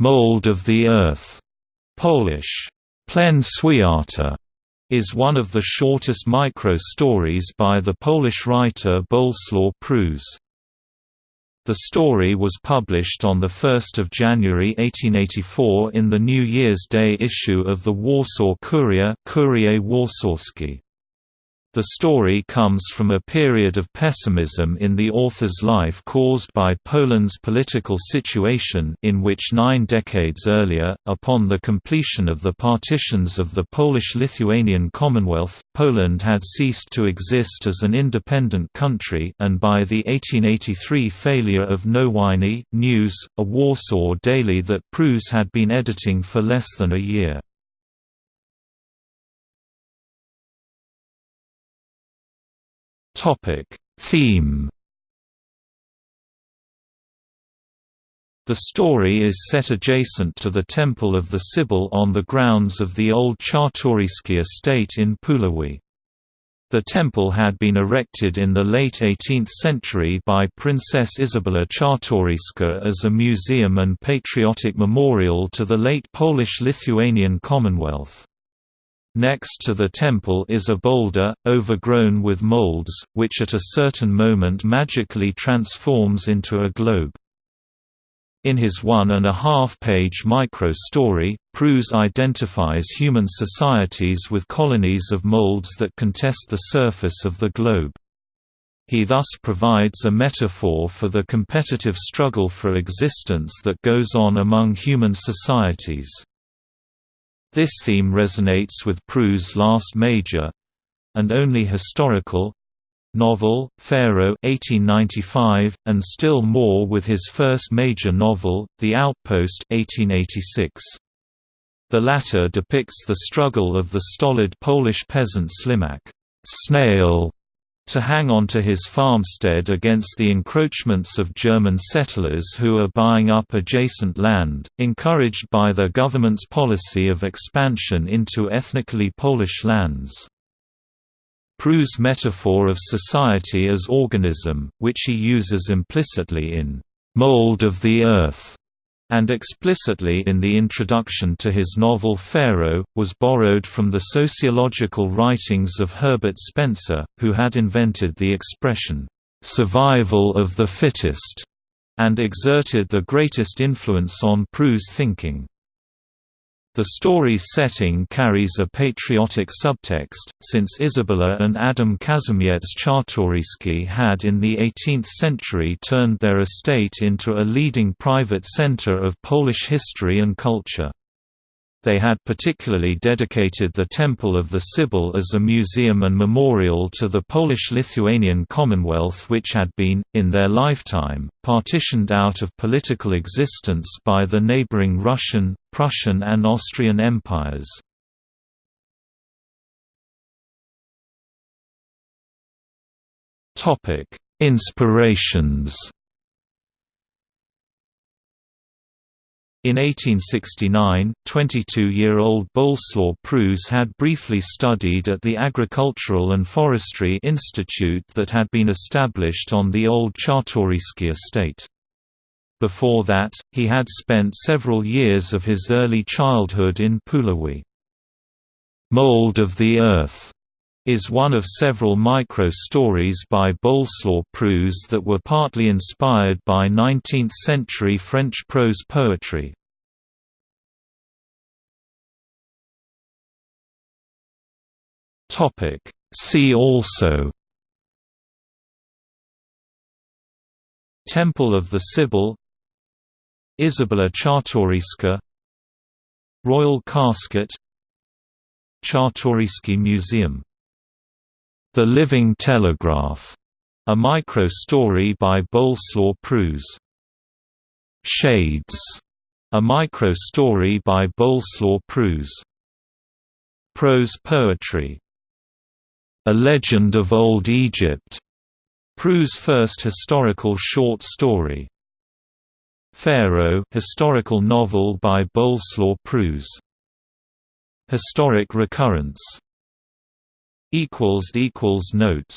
Mold of the Earth, Polish, Pleśń Świata, is one of the shortest micro-stories by the Polish writer Bolesław Prus. The story was published on 1 January 1884 in the New Year's Day issue of the Warsaw Courier Kurier Warszawski. The story comes from a period of pessimism in the author's life caused by Poland's political situation in which nine decades earlier, upon the completion of the partitions of the Polish-Lithuanian Commonwealth, Poland had ceased to exist as an independent country and by the 1883 failure of Nowiny News, a Warsaw daily that Prus had been editing for less than a year. Topic Theme The story is set adjacent to the Temple of the Sibyl on the grounds of the old Czartoryski estate in Puławy. The temple had been erected in the late 18th century by Princess Isabella Czartoryska as a museum and patriotic memorial to the late Polish-Lithuanian Commonwealth. Next to the temple is a boulder, overgrown with molds, which at a certain moment magically transforms into a globe. In his one-and-a-half-page micro-story, Prus identifies human societies with colonies of molds that contest the surface of the globe. He thus provides a metaphor for the competitive struggle for existence that goes on among human societies. This theme resonates with Prus' last major—and only historical—novel, Pharaoh 1895, and still more with his first major novel, The Outpost 1886. The latter depicts the struggle of the stolid Polish peasant Slimak snail to hang on to his farmstead against the encroachments of German settlers who are buying up adjacent land, encouraged by the government's policy of expansion into ethnically Polish lands. Prus' metaphor of society as organism, which he uses implicitly in "'Mold of the Earth' and explicitly in the introduction to his novel Pharaoh, was borrowed from the sociological writings of Herbert Spencer, who had invented the expression, "'survival of the fittest' and exerted the greatest influence on Prus' thinking. The story's setting carries a patriotic subtext, since Isabella and Adam Kazimierz Czartoryski had in the 18th century turned their estate into a leading private center of Polish history and culture. They had particularly dedicated the Temple of the Sibyl as a museum and memorial to the Polish-Lithuanian Commonwealth which had been, in their lifetime, partitioned out of political existence by the neighboring Russian, Prussian and Austrian empires. Inspirations In 1869, 22-year-old Bolesław Prus had briefly studied at the Agricultural and Forestry Institute that had been established on the old Czartoryski estate. Before that, he had spent several years of his early childhood in Puławy. Mold of the Earth is one of several micro-stories by Bolesław Prus that were partly inspired by 19th-century French prose poetry. See also Temple of the Sibyl Isabella Czartoryska Royal Casket Czartoryski Museum the Living Telegraph, a micro-story by Bolesław Prus. Shades, a micro-story by Bolesław Prus. Prose poetry. A Legend of Old Egypt, Prus' first historical short story. Pharaoh, historical novel by Bolesław Prus. Historic recurrence equals equals notes